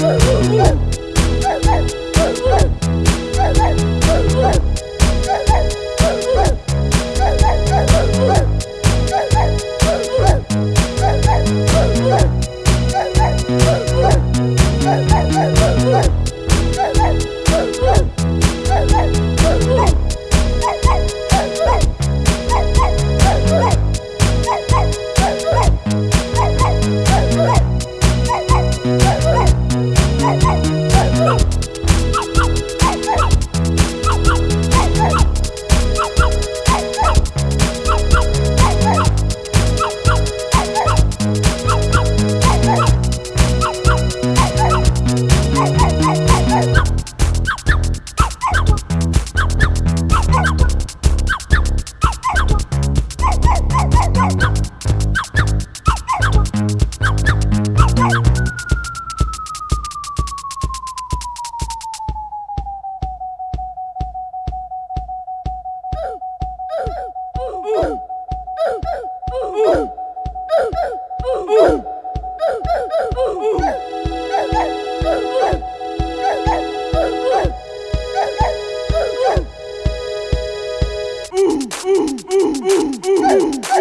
Woo! Mm-hmm.